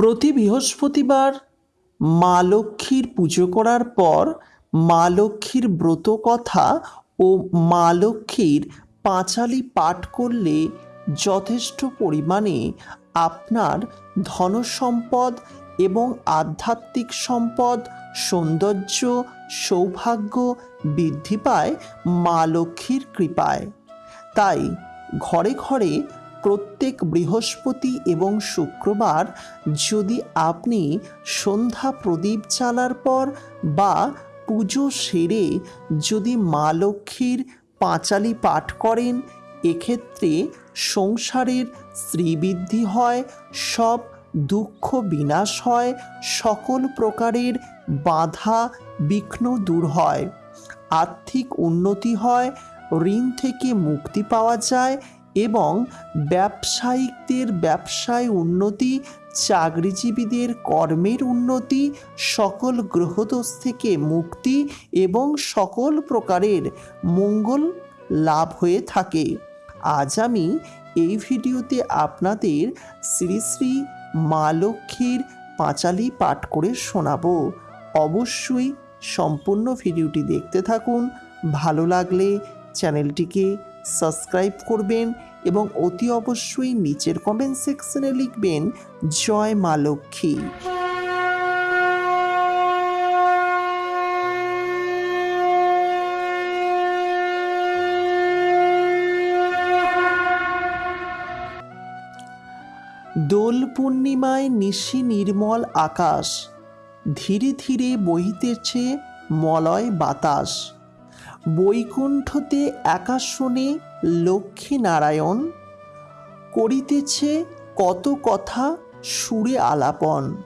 প্রতি বৃহস্পতিবার মা লক্ষ্মীর পুজো করার পর মা লক্ষ্মীর ব্রত কথা ও মা লক্ষ্মীর পাঁচালি পাঠ করলে যথেষ্ট পরিমাণে আপনার ধনসম্পদ এবং আধ্যাত্মিক সম্পদ, সৌন্দর্য, সৌভাগ্য বৃদ্ধি পায় মা লক্ষ্মীর কৃপায়। তাই ঘরে ঘরে প্রত্যেক বৃহস্পতি এবং শুক্রবার যদি আপনি সন্ধ্যা প্রদীপ জ্বালার পর বা পুজো সেরে যদি মা লক্ষ্মীর পাঁচালি পাঠ করেন, এক্ষেত্রে সংসারের শ্রীবৃদ্ধি হয়, সব দুঃখ বিনাশ হয়, সকল প্রকারের বাধা বিঘ্ন দূর হয়। আর্থিক উন্নতি হয়, ঋণ থেকে মুক্তি পাওয়া যায় এবং ব্যবসায়িকদের ব্যবসায় উন্নতি, চাকরিজীবীদের কর্মের উন্নতি, সকল গ্রহদোষ থেকে মুক্তি এবং সকল প্রকারের মঙ্গল লাভ হয়ে থাকে। আজ আমি এই ভিডিওতে আপনাদের শ্রী শ্রী মা লক্ষ্মীর পাঁচালি পাঠ করে শোনাবো। অবশ্যই সম্পূর্ণ ভিডিওটি দেখতে থাকুন। ভালো লাগলে চ্যানেলটিকে সাবস্ক্রাইব করবেন এবং অতি অবশ্যই নিচের কমেন্ট সেকশনে লিখবেন, জয় মা লক্ষ্মী। দোল পূর্ণিমায় নিশি নির্মল আকাশ, ধীরে ধীরে বহিতেছে মলয় বাতাস। বৈকুণ্ঠতে একাশনে লক্ষ্মী নারায়ণ করিতেছে কত কথা সুরে আলাপন।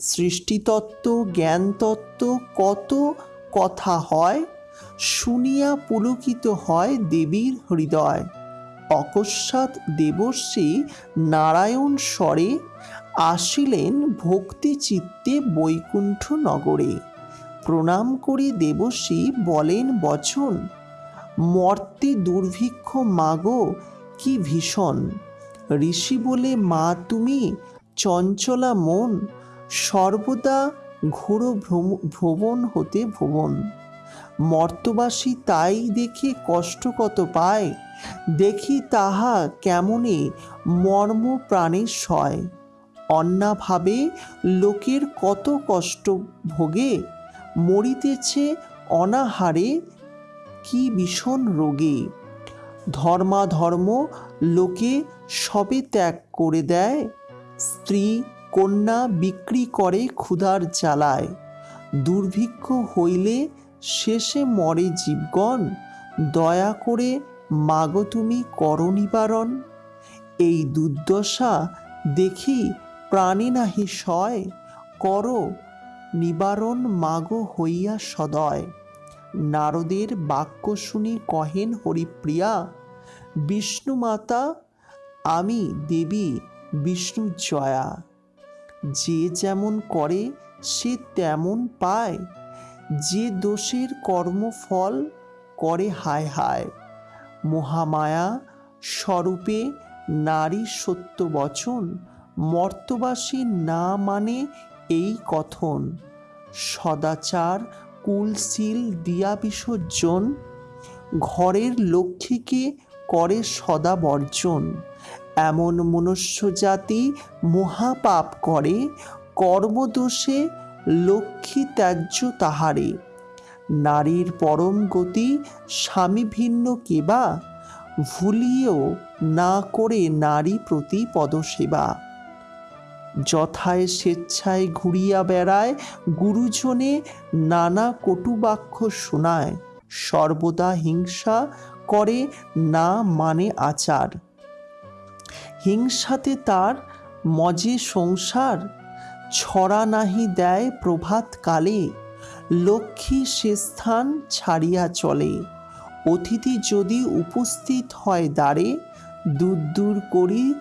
সৃষ্টিতত্ত্ব, জ্ঞানতত্ত্ব কত কথা হয় শুনিয়া পুলকিত হয় দেবীর হৃদয়। অকস্মাৎ দেবর্ষী নারায়ণ স্বরে আসিলেন ভক্তি চিত্তে বৈকুণ্ঠ নগরে প্রণাম করে দেবশ্রী, বলেন, বচন। মর্তে দুর্ভিক্ষ মাগো, কি ভীষণ। ঋষি বলে, মা, তুমি চঞ্চলা মন, সর্বদা ঘোর ভ্রমণ হতে ভুবন মর্তবাসী তাই দেখে কষ্ট কত পায়, দেখি তাহা কেমনে মর্ম প্রাণে সয়। অন্যাভাবে লোকের কত কষ্ট ভোগে মরিতেছে অনাহারে, কি ভীষণ রোগে। ধর্মাধর্ম লোকে সবে ত্যাগ করে দেয়, স্ত্রী কন্যা বিক্রি করে ক্ষুধার জ্বালায়। দুর্ভিক্ষ হইলে শেষে মরে জীবগণ, দয়া করে মাগো তুমি কর নিবারণ। এই দুর্দশা দেখি প্রাণী নাহি সয়, করো নিবারণ মাগো হইয়া সদয়। নারদের বাক্য শুনি কহেন হরিপ্রিয়া বিষ্ণু মাতা আমি দেবী বিষ্ণু জয়া যে যেমন করে, সে তেমন পায়। যে দোষের কর্মফল করে হায় হায়। মহামায়া স্বরূপে নারী সত্য বচন, মর্তবাসী না মানে এই কথন সদাচার কুলশীল দিয়া বিসর্জন ঘরের লক্ষ্মীকে করে সদা বর্জন। এমন মনুষ্য জাতি মহাপাপ করে, কর্মদোষে লক্ষ্মী ত্যায্য তাহারে। নারীর পরম গতি স্বামী ভিন্ন কেবা, ভুলিয়েও না করে নারী প্রতি পদসেবা। যথায় স্বেচ্ছায় ঘুরিয়া বেড়ায়, গুরুজনে নানা কটুবাক্য শোনায়। সর্বদা হিংসা করে, না মানে আচার। হিংসাতে তার মজে সংসার, ছড়া নাহি দেয় প্রভাত কালে। লক্ষ্মী সে স্থান ছাড়িয়া চলে। অতিথি যদি উপস্থিত হয় দ্বারে দূর দূর করি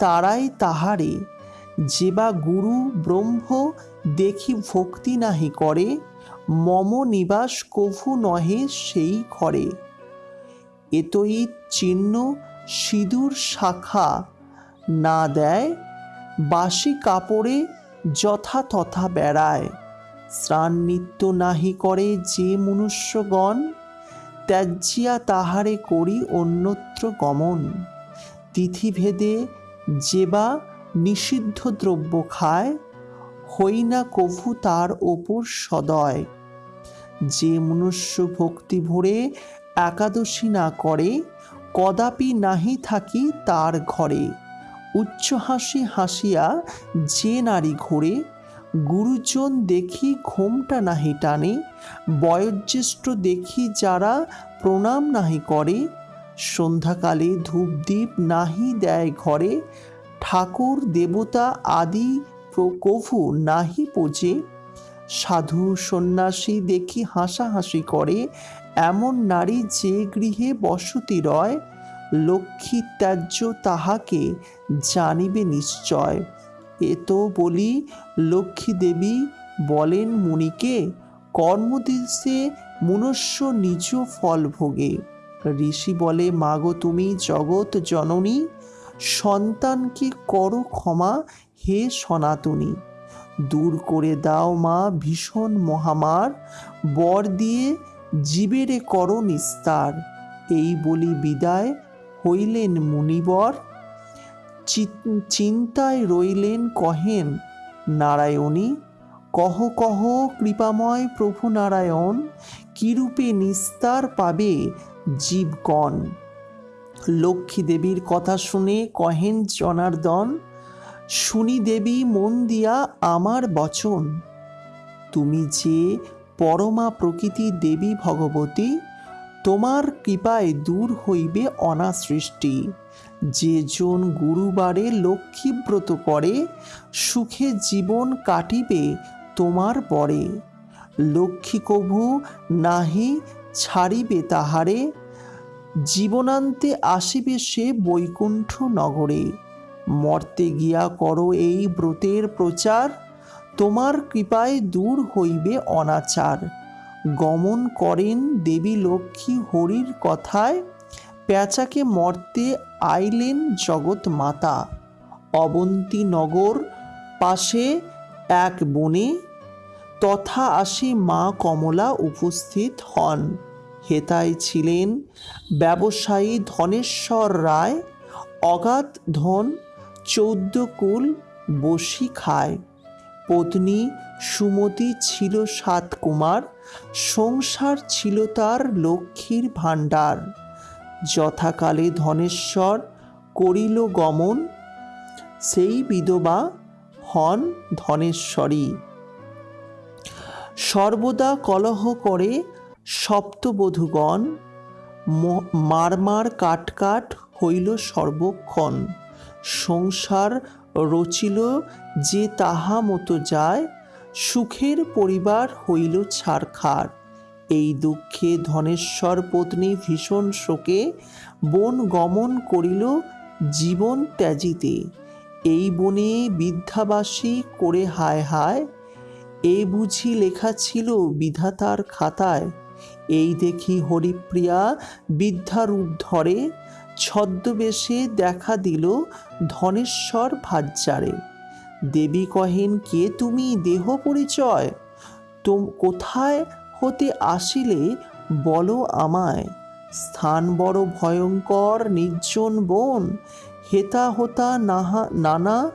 তারাই তাহারে। যে বা গুরু ব্রহ্ম দেখি ভক্তি নাহি করে, মম নিবাস কভু নহে সেই ঘরে। এতই চিহ্ন সিঁদুর শাখা না দেয় বাসি কাপড়ে যথা তথা বেড়ায়। স্নান নিত্য নাহি করে যে মনুষ্যগণ, ত্যাজ্যিয়া তাহারে করি অন্যত্র গমন। তিথিভেদে যে বা নিষিদ্ধ দ্রব্য খায় হই না কভু তার ওপর সদয়। যে মনুষ্য ভক্তি ভরে একাদশী না করে, কদাপি নাহি থাকি তার ঘরে। উচ্চ হাসি হাসিয়া যে নারী ঘোরে, গুরুজন দেখি ঘোমটা নাহি টানে, বয়োজ্যেষ্ঠ দেখি যারা প্রণাম নাহি করে, সন্ধ্যাকালে ধূপদীপ নাহি দেয় ঘরে ঠাকুর, দেবতা আদি প্রকভু নাহি পোজে। সাধু সন্ন্যাসী দেখি হাসাহাসি করে। এমন নারী যে গৃহে বসতি রয়, লক্ষ্মী ত্যায্য তাহাকে জানিবে নিশ্চয়। এ তো বলি, লক্ষ্মী দেবী বলেন মুনিকে কর্মদিশে মনুষ্য নিজ ফল ভোগে। ঋষি বলে, মাগো তুমি জগৎ জননী সন্তানকে করো ক্ষমা হে সনাতনী? দূর করে দাও মা ভীষণ মহামার, বর দিয়ে জীবেরে করো নিস্তার। এই বলি বিদায় হইলেন মুনিবর। চিন্তায় রইলেন কহেন নারায়ণী, কহ কহ কৃপাময় প্রভু নারায়ণ, কিরূপে নিস্তার পাবে জীবগণ? লক্ষ্মী দেবীর কথা শুনে কহেন জনার্দন, শুনি দেবী মন দিয়া আমার বচন। তুমি যে পরমা প্রকৃতি দেবী ভগবতী, তোমার কৃপায় দূর হইবে অনাসৃষ্টি। যে জন গুরুবারে লক্ষ্মীব্রত করে, সুখে জীবন কাটিবে তোমার পরে। লক্ষ্মী কভু নাহি ছাড়িবে তাহারে জীবনান্তে আসিবে সে বৈকুণ্ঠ নগরে। মর্তে গিয়া করো এই ব্রতের প্রচার, তোমার কৃপায় দূর হইবে অনাচার। গমন করেন দেবী লক্ষ্মী হরির কথায় পেঁচাকে মর্তে আইলেন জগৎ মাতা। অবন্তী নগর পাশে এক বনে, তথা আসি মা কমলা উপস্থিত হন। হেতায় ছিলেন ব্যবসায়ী ধনেশ্বর রায়, অগাধ ধন, চৌদ্দ কুল, বসি খায়। পত্নী সুমতি ছিল সাত কুমার, সংসার ছিল তার লক্ষ্মীর ভাণ্ডার। যথাকালে ধনেশ্বর করিল গমন, সেই বিধবা হন ধনেশ্বরী। সর্বদা কলহ করে সপ্তবধূগণ মারমার কাটকাট হইল সর্বক্ষণ। সংসার রচিল যে তাহা মতো যায়, সুখের পরিবার হইল ছাড়খাড় এই দুঃখে ধনেশ্বর পত্নী ভীষণ শোকে বন গমন করিল জীবন ত্যাজিতে। এই বনে বিদ্যাবাসী করে হায় হায়, এ বুঝি লেখা ছিল বিধাতার খাতায়। এই দেখি হরিপ্রিয়া বিদ্যারূপ ধরে ছদ্মবেশে দেখা দিল ধনেশ্বর ভাজ্যারে দেবী কহেন, কে তুমি? দেহ পরিচয়? তোম কোথায় হতে আসিলে? বলো আমায়। স্থান বড় ভয়ঙ্কর, নির্জন বন। হেতা হোতা নাহা, নানা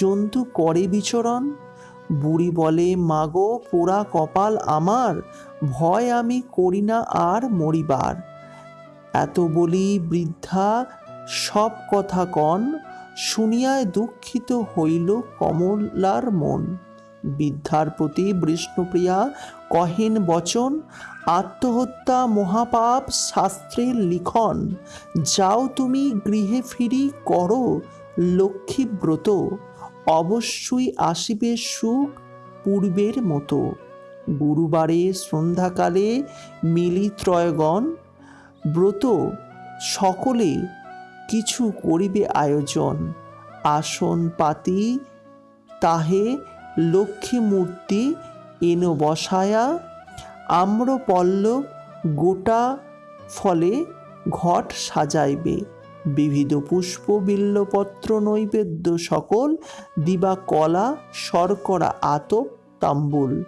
জন্তু করে বিচরণ। বুড়ি বলে, মাগো, পোড়া কপাল আমার, ভয় আমি করি না আর মরিবার। এত বলি বৃদ্ধা, সব কথা কন, শুনিয়ায় দুঃখিত হইল কমলার মন। বৃদ্ধার প্রতি বিষ্ণুপ্রিয়া, কহেন বচন, আত্মহত্যা মহাপাপ শাস্ত্রের লিখন। যাও তুমি গৃহে ফিরি, করো লক্ষ্মীব্রত। অবশ্যই আসিবে সুখ পূর্বের মতো। গুরুবারে সন্ধ্যাকালে মিলি ত্রয়গণ ব্রত সকলে কিছু করিবে আয়োজন। আসন পাতি তাহে লক্ষ্মী মূর্তি এন বসায়া আম্রপল্লব গোটা ফলে ঘট সাজাইবে। বিবিধ পুষ্প বিল্লপত্র নৈবেদ্য সকল, দিবা কলা, শর্করা, আতপ, তাম্বুল।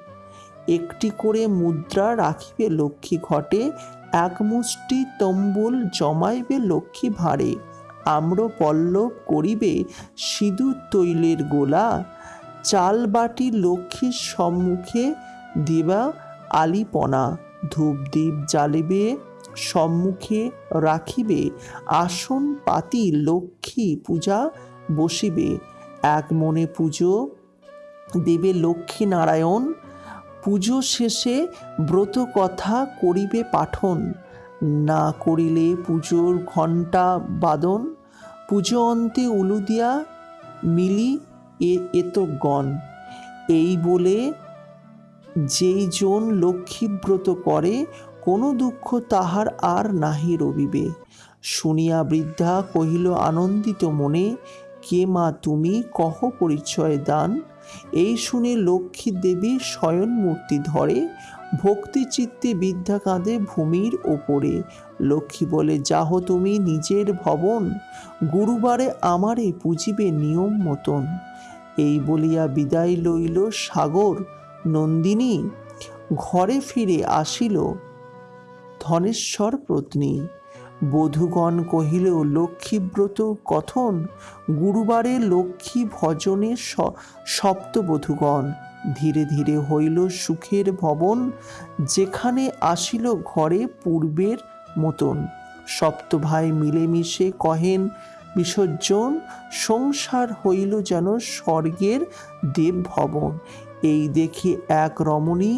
একটি করে মুদ্রা রাখিবে লক্ষ্মী ঘটে, এক মুষ্টি তম্বুল জমাইবে লক্ষ্মী ভাঁড়ে। আম্র পল্লব করিবে সিঁদুর তৈলের গোলা, চাল বাটি লক্ষ্মীর সম্মুখে দিবা আলিপনা। ধূপ দ্বীপ জ্বালিবে সম্মুখে রাখিবে, আসন পাতি লক্ষ্মী পূজা বসিবে। এক মনে পুজো দেবে লক্ষ্মী নারায়ণ, পুজো শেষে ব্রত কথা করিবে পাঠন। না করিলে পুজোর ঘণ্টা বাদন, পুজো অন্তে উলুদিয়া মিলি এ এতগণ এই বলে যেই জন লক্ষ্মীব্রত করে কোনো দুঃখ তাহার আর নাহি রবিবে। শুনিয়া বৃদ্ধা কহিল, আনন্দিত মনে, কে মা তুমি, কহ পরিচয় দান। এই শুনে লক্ষ্মী দেবী শয়ন মূর্তি ধরে, ভক্তি চিত্তে বিদ্যা কাঁদে ভূমির ওপরে। লক্ষ্মী বলে, যাহ তুমি নিজের ভবন, গুরুবারে আমারে পুজিবে নিয়ম মতন এই বলিয়া বিদায় লইল সাগর নন্দিনী। ঘরে ফিরে আসিল। ধনেশ্বর পত্নী। বধূগণ কহিল লক্ষ্মীব্রত, কথন, গুরুবারে লক্ষ্মী ভজনে সপ্তবধূগণ ধীরে ধীরে হইল সুখের ভবন, যেখানে আসিল ঘরে পূর্বের মতন। সপ্ত ভাই মিলেমিশে কহেন, বিসর্জন, সংসার হইল যেন স্বর্গের দেব ভবন এই দেখে এক রমণী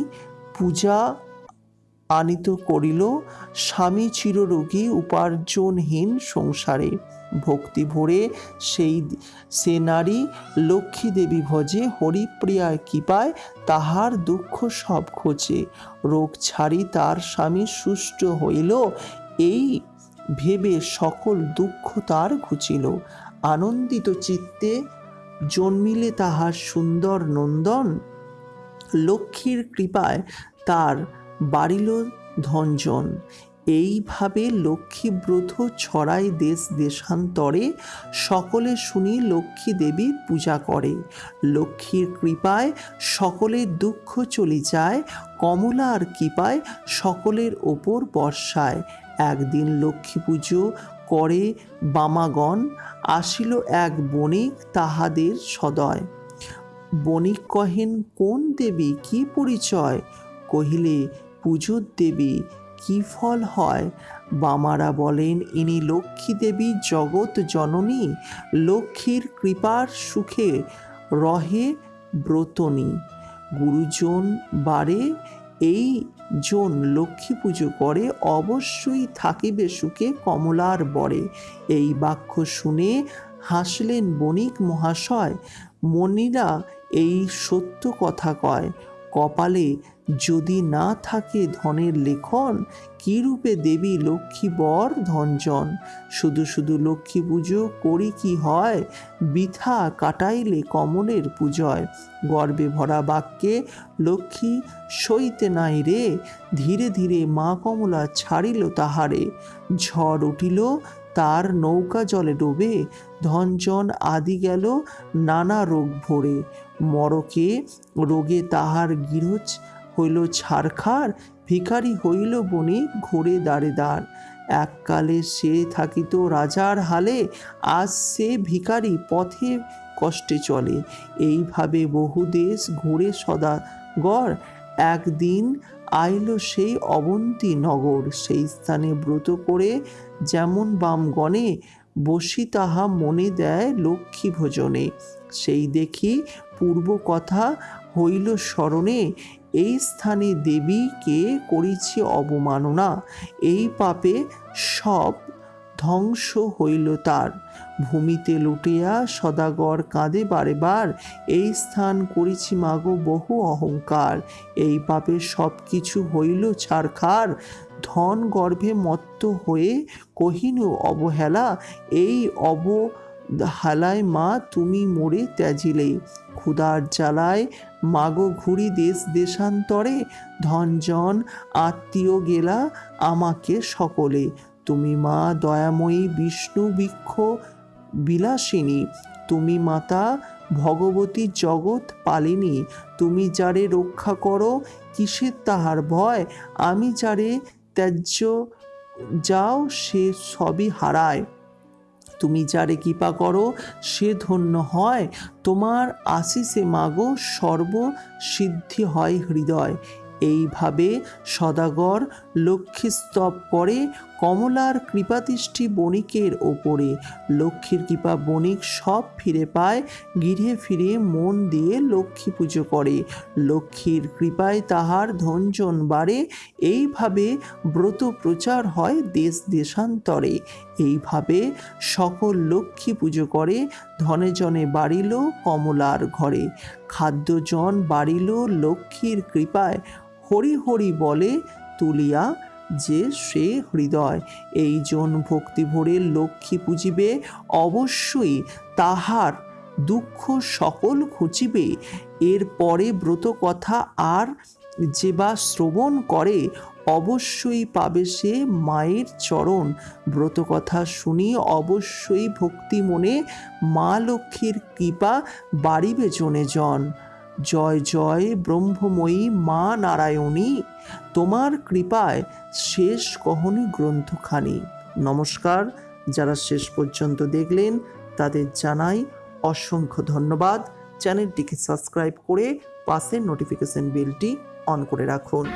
পূজা আনিত করিল, স্বামী চিররোগী, উপার্জনহীন সংসারে। ভক্তি ভরে সেই সে নারী লক্ষ্মী দেবী ভজে, হরিপ্রিয়ার কৃপায় তাহার দুঃখ সব খোঁজে। রোগ ছাড়ি তার স্বামী সুষ্ট হইল, এই ভেবে সকল দুঃখ তার ঘুচিল। আনন্দিত চিত্তে জন্মিলে তাহার সুন্দর নন্দন, লক্ষ্মীর কৃপায় তার বাড়িল ধনজন। এইভাবে লক্ষ্মীব্রত ছড়ায় দেশ দেশান্তরে, সকলে শুনি লক্ষ্মী দেবীর পূজা করে। লক্ষ্মীর কৃপায় সকলের দুঃখ চলে যায়, কমলার কৃপায় সকলের ওপর বর্ষায়। একদিন লক্ষ্মী পুজো করে বামাগণ, আসিল এক বণিক তাহাদের সদয়। বণিক কহেন, কোন দেবী? কি পরিচয়? কহিলে পুজোর দেবী, কি ফল হয়? বামারা বলেন, ইনি লক্ষ্মী দেবী, জগৎ জননী, লক্ষ্মীর কৃপার সুখে রহে ব্রতনী। গুরুজন বারে, এই জন লক্ষ্মী পুজো করে, অবশ্যই থাকিবে সুখে কমলার বরে। এই বাক্য শুনে হাসলেন বণিক মহাশয়। মনিরা এই সত্য কথা কয়। কপালে যদি না থাকে ধনের লেখন, কীরূপে দেবী লক্ষ্মী বর ধনজন? শুধু শুধু লক্ষ্মী পুজো করি কি হয়? বৃথা কাটাইলে কমলের পূজয়। গর্বে ভরা বাক্যে লক্ষ্মী সইতে নাই রে, ধীরে ধীরে মা কমলা ছাড়িল তাহারে। ঝড় উঠিল, তার নৌকা জলে ডোবে, ধনজন আদি গেল নানা রোগ ভরে। মরকে রোগে তাহার গৃহজ হইল ছারখার, ভিখারি হইল বণিক ঘুরে দাঁড়ে দাঁড় এককালে সে থাকিত রাজার হালে, আজ সে ভিখারি পথে কষ্টে চলে। এইভাবে বহু দেশ ঘুরে সদাগর। একদিন আইল সেই অবন্তী নগর, সেই স্থানে ব্রত করে যেমন বামগণে বসি তাহা মনে দেয় লক্ষ্মী ভোজনে। সেই দেখি পূর্ব কথা হইল স্মরণে, এই স্থানে দেবীকে করিছি অবমাননা, এই পাপে সব ধ্বংস হইল তার। ভূমিতে লুটিয়া সদাগর কাঁদে বারে বার, এই স্থান করিছি মাগো বহু অহংকার, এই পাপে সব কিছু হইল ছারখার ধন গর্ভে মত্ত হয়ে কহিনু অবহেলা, এই অবহেলায় মা তুমি মরে ত্যাজিলে। ক্ষুধার জ্বালায় মাগো ঘুরি দেশ দেশান্তরে, ধনজন আত্মীয় গেলা আমাকে সকলে। তুমি মা দয়াময়ী বিষ্ণু বৃক্ষ বিলাসিনী। তুমি মাতা ভগবতী জগৎ পালিনী। তুমি যারে রক্ষা করো, কিসের তাহার ভয়? আমি যারে ত্যায্য যাও, সে সবই হারায়। তুমি যারে কৃপা করো, সে ধন্য হয়। তোমার আশিসে মাগো সর্ব সিদ্ধি হয় হৃদয়। এইভাবে সদাগর লক্ষ্মীস্তব করে কমলার কৃপাদৃষ্টি বণিকের ওপরে। লক্ষ্মীর কৃপা বণিক সব ফিরে পায় গৃহে ফিরে মন দিয়ে লক্ষ্মী পুজো করে। লক্ষ্মীর কৃপায় তাহার ধনজন বাড়ে, এইভাবে ব্রত প্রচার হয় দেশ দেশান্তরে। এইভাবে সকল লক্ষ্মী পুজো করে, ধনে জনে বাড়িল কমলার ঘরে। খাদ্যজন বাড়িল লক্ষ্মীর কৃপায়, হরি হরি বলে, তুলিয়া যে সে হৃদয়, এই জন ভক্তি ভরে লক্ষ্মী পুজিবে, অবশ্যই তাহার দুঃখ সকল ঘুচিবে। এর পরে ব্রত কথা আর যে বা শ্রবণ করে, অবশ্যই পাবে সে মায়ের চরণ। ব্রত কথা শুনি অবশ্যই ভক্তি মনে মা লক্ষ্মীর কৃপা বাড়িবে জনে জন। জয় জয় ব্রহ্মময়ী মা নারায়ণী, তোমার কৃপায় শেষ কহনি গ্রন্থখানি। নমস্কার, যারা শেষ পর্যন্ত দেখলেন, তাদের জানাই অসংখ্য ধন্যবাদ। চ্যানেলটিকে সাবস্ক্রাইব করে পাশের নোটিফিকেশন বেলটি অন করে রাখুন।